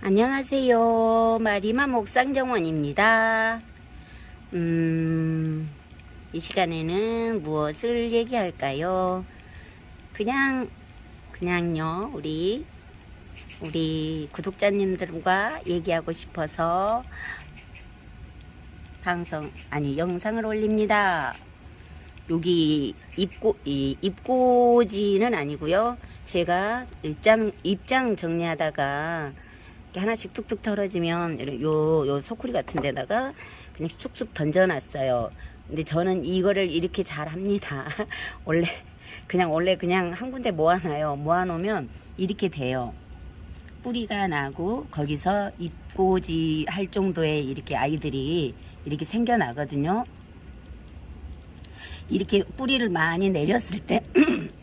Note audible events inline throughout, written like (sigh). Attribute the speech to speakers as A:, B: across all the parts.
A: 안녕하세요. 마리마 목상정원입니다. 음, 이 시간에는 무엇을 얘기할까요? 그냥, 그냥요, 우리, 우리 구독자님들과 얘기하고 싶어서 방송, 아니, 영상을 올립니다. 여기 입고, 이 입고지는 아니고요. 제가 입장, 입장 정리하다가 이렇게 하나씩 툭툭 털어지면 요, 요 소쿠리 같은 데다가 그냥 쑥쑥 던져놨어요. 근데 저는 이거를 이렇게 잘 합니다. (laughs) 원래, 그냥 원래 그냥 한 군데 모아놔요. 모아놓으면 이렇게 돼요. 뿌리가 나고 거기서 입고지 할 정도의 이렇게 아이들이 이렇게 생겨나거든요. 이렇게 뿌리를 많이 내렸을 때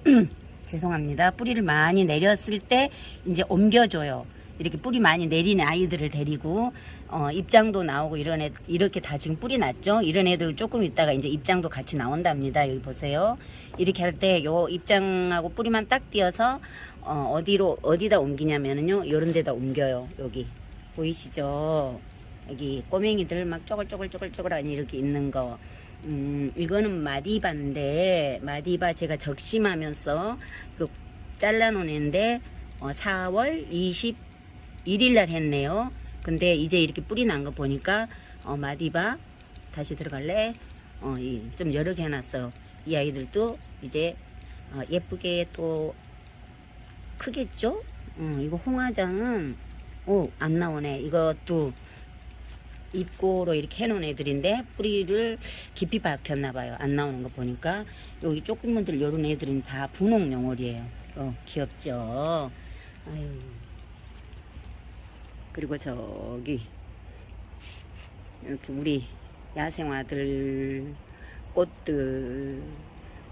A: (clears throat) 죄송합니다. 뿌리를 많이 내렸을 때 이제 옮겨줘요. 이렇게 뿌리 많이 내린 아이들을 데리고 어, 입장도 나오고 이런 애 이렇게 다 지금 뿌리 났죠. 이런 애들 조금 있다가 이제 입장도 같이 나온답니다. 여기 보세요. 이렇게 할 때 요 입장하고 뿌리만 딱 띄어서 어, 어디로 어디다 옮기냐면은요. 요런 데다 옮겨요. 여기 보이시죠? 여기 꼬맹이들 막 쪼글쪼글쪼글쪼글하니 이렇게 있는 거. 음, 이거는 마디바인데 마디바 제가 적심하면서 그 잘라놓은 애인데 어, 4월 21일 날 했네요. 근데 이제 이렇게 뿌리 난 거 보니까 어, 마디바 다시 들어갈래? 어, 이, 좀 여러 개 해놨어. 이 아이들도 이제 어, 예쁘게 또 크겠죠? 어, 이거 홍화장은 오, 안 나오네. 이것도 입고로 이렇게 해놓은 애들인데 뿌리를 깊이 박혔나봐요. 안 나오는 거 보니까 여기 조그만들 요런 애들은 다 분홍 용월이에요. 어, 귀엽죠? 아유. 그리고 저기 이렇게 우리 야생화들 꽃들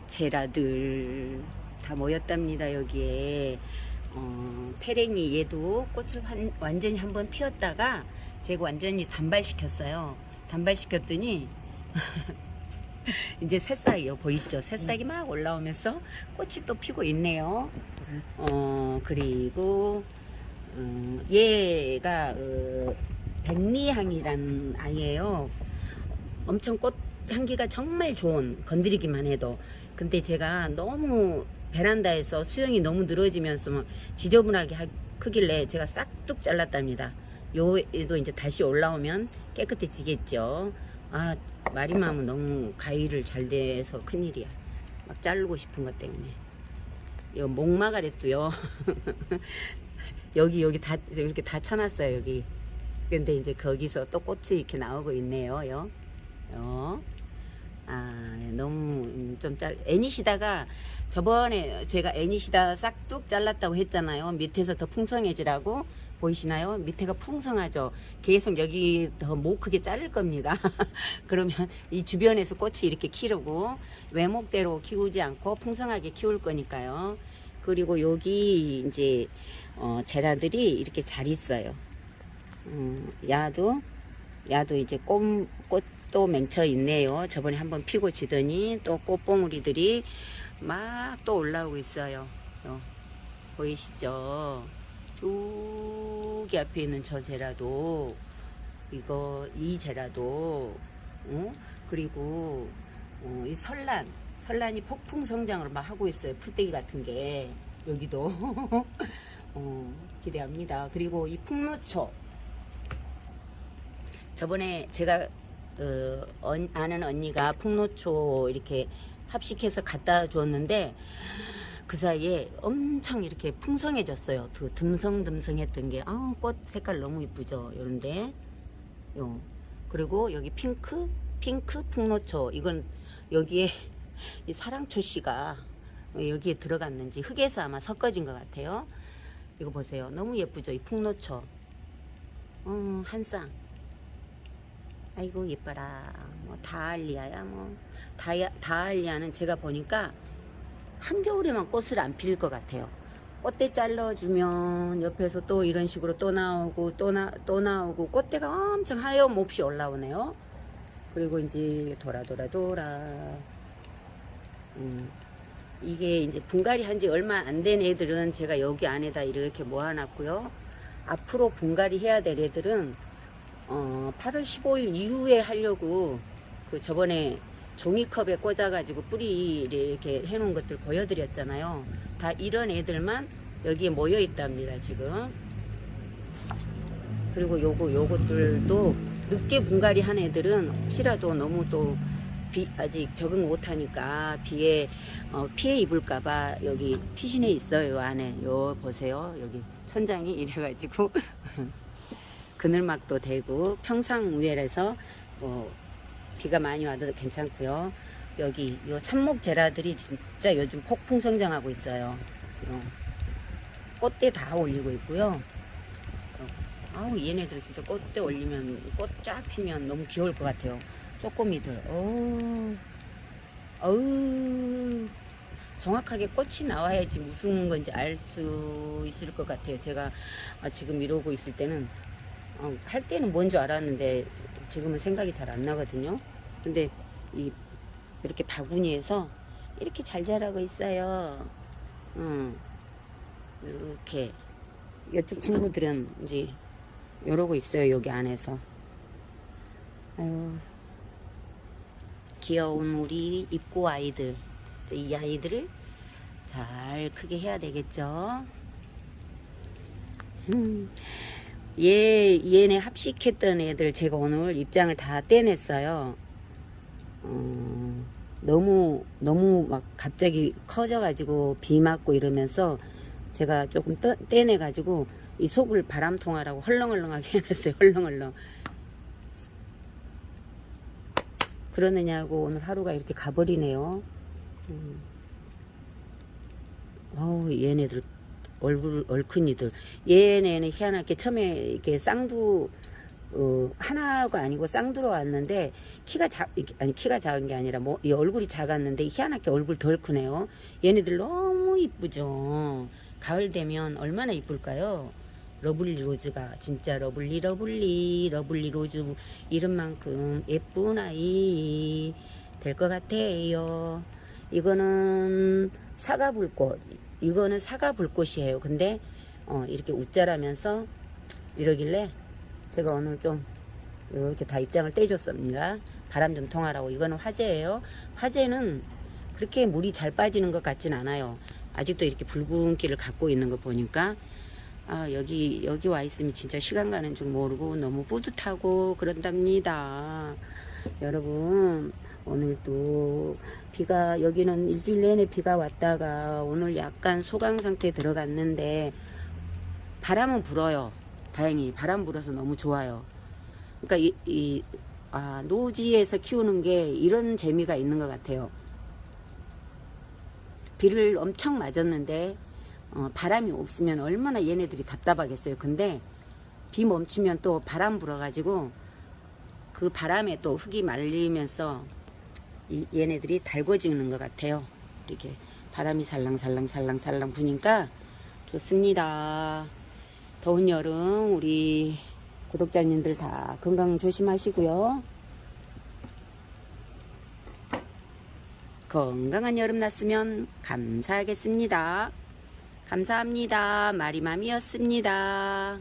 A: 제라들 다 모였답니다 여기에. 어, 페랭이 얘도 꽃을 완, 완전히 한번 피웠다가 제가 완전히 단발시켰어요. 단발시켰더니 (laughs) 이제 새싹이요 보이시죠? 새싹이 막 올라오면서 꽃이 또 피고 있네요. 어 그리고 어, 얘가 어, 백리향이란 아이예요. 엄청 꽃 향기가 정말 좋은 건드리기만 해도. 근데 제가 너무 베란다에서 수영이 너무 늘어지면서 막 지저분하게 하, 크길래 제가 싹둑 잘랐답니다. 요 애도 이제 다시 올라오면 깨끗해지겠죠. 아 마리맘은 너무 가위를 잘 대서 큰일이야. 막 자르고 싶은 것 때문에. 이거 목마가랬도요 (laughs) 여기 여기 다 이렇게 다 쳐놨어요 여기. 근데 이제 거기서 또 꽃이 이렇게 나오고 있네요 요. 요. 아 너무 좀짤 애니시다가 저번에 제가 애니시다 싹둑 잘랐다고 했잖아요. 밑에서 더 풍성해지라고. 보이시나요? 밑에가 풍성하죠. 계속 여기 더 못 크게 자를 겁니다. (laughs) 그러면 이 주변에서 꽃이 이렇게 키우고 외목대로 키우지 않고 풍성하게 키울 거니까요 그리고 여기 이제 어, 제라들이 이렇게 잘 있어요 음, 야도 야도 이제 꽃, 꽃도 맹쳐 있네요. 저번에 한번 피고 지더니 또 꽃봉우리들이 막 또 올라오고 있어요. 요, 보이시죠? 저기 앞에 있는 저 제라도 이거 이 제라도 어? 그리고 어, 이 설란 설란이 폭풍 성장을 막 하고 있어요. 풀떼기 같은 게 여기도 (laughs) 어, 기대합니다. 그리고 이 풍노초 저번에 제가 어, 언, 아는 언니가 풍노초 이렇게 합식해서 갖다 줬는데 그 사이에 엄청 이렇게 풍성해졌어요. 그 듬성듬성했던 게, 아, 꽃 색깔 너무 이쁘죠. 요런데. 요. 그리고 여기 핑크, 핑크 풍노초. 이건 여기에 이 사랑초 씨가 여기에 들어갔는지 흙에서 아마 섞어진 것 같아요. 이거 보세요. 너무 예쁘죠. 이 풍노초. 음, 한 쌍. 아이고 예뻐라 뭐 다알리아야 뭐 다야, 다알리아는 제가 보니까 한겨울에만 꽃을 안필것 같아요 꽃대 잘라주면 옆에서 또 이런 식으로 또 나오고 또, 나, 또 나오고 꽃대가 엄청 하염없이 올라오네요 그리고 이제 돌아 돌아 돌아 음, 이게 이제 분갈이 한 지 얼마 안 된 애들은 제가 여기 안에다 이렇게 모아놨고요 앞으로 분갈이 해야 될 애들은 어, 8월 15일 이후에 하려고 그 저번에 종이컵에 꽂아가지고 뿌리를 이렇게 해놓은 것들 보여드렸잖아요. 다 이런 애들만 여기에 모여 있답니다, 지금. 그리고 요거, 요것들도 늦게 분갈이 한 애들은 혹시라도 너무 또 비, 아직 적응 못하니까 비에, 어, 피해 입을까봐 여기 피신해 있어요, 안에. 요, 보세요. 여기 천장이 (laughs) 이래가지고. (laughs) 그늘막도 되고, 평상 우회라서, 뭐, 비가 많이 와도 괜찮고요. 여기 요 참목 제라들이 진짜 요즘 폭풍 성장하고 있어요. 요 꽃대 다 올리고 있고요. 어, 아우 얘네들 진짜 꽃대 올리면 꽃 쫙 피면 너무 귀여울 것 같아요. 쪼꼬미들. 어우, 어우. 정확하게 꽃이 나와야지 무슨 건지 알 수 있을 것 같아요. 제가 아, 지금 이러고 있을 때는 어, 할 때는 뭔 줄 알았는데 지금은 생각이 잘 안 나거든요. 근데 이 이렇게 바구니에서 이렇게 잘 자라고 있어요. 음, 이렇게 이쪽 친구들은 이제 이러고 있어요. 여기 안에서. 아유, 귀여운 우리 입고 아이들. 이 아이들을 잘 크게 해야 되겠죠. 음. 얘, 얘네 합식했던 애들 제가 오늘 입장을 다 떼냈어요. 어, 너무, 너무 막 갑자기 커져 가지고 비 맞고 이러면서 제가 조금 떠, 떼내 가지고 이 속을 바람통하라고 헐렁헐렁하게 (laughs) 해놨어요. 헐렁헐렁. 그러느냐고 오늘 하루가 이렇게 가버리네요. 음. 어우, 얘네들 얼굴 얼큰이들 얘네는 희한하게 처음에 이렇게 쌍두 어, 하나가 아니고 쌍두로 왔는데 키가 작 아니 키가 작은 게 아니라 뭐이 얼굴이 작았는데 희한하게 얼굴 덜 크네요. 얘네들 너무 이쁘죠. 가을 되면 얼마나 이쁠까요? lovely rose가 진짜 lovely lovely lovely rose 이름만큼 예쁜 아이 될 것 같아요. 이거는 사과 불꽃 이거는 사과 불꽃이에요. 근데 어, 이렇게 웃자라면서 이러길래 제가 오늘 좀 이렇게 다 입장을 떼줬습니다. 바람 좀 통하라고. 이거는 화재예요. 화재는 그렇게 물이 잘 빠지는 것 같진 않아요. 아직도 이렇게 붉은 기를 갖고 있는 거 보니까 아, 여기 여기 와 있으면 진짜 시간 가는 줄 모르고 너무 뿌듯하고 그런답니다. 여러분 오늘도 비가 여기는 일주일 내내 비가 왔다가 오늘 약간 소강 상태에 들어갔는데 바람은 불어요. 다행히 바람 불어서 너무 좋아요. 그러니까 이, 이 아, 노지에서 키우는 게 이런 재미가 있는 것 같아요. 비를 엄청 맞았는데 어, 바람이 없으면 얼마나 얘네들이 답답하겠어요. 근데 비 멈추면 또 바람 불어가지고 그 바람에 또 흙이 말리면서 이, 얘네들이 달궈지는 것 같아요. 이렇게 바람이 살랑살랑 살랑살랑 부니까 좋습니다. 더운 여름 우리 구독자님들 다 건강 조심하시고요. 건강한 여름 났으면 감사하겠습니다. 감사합니다. 마리맘이었습니다.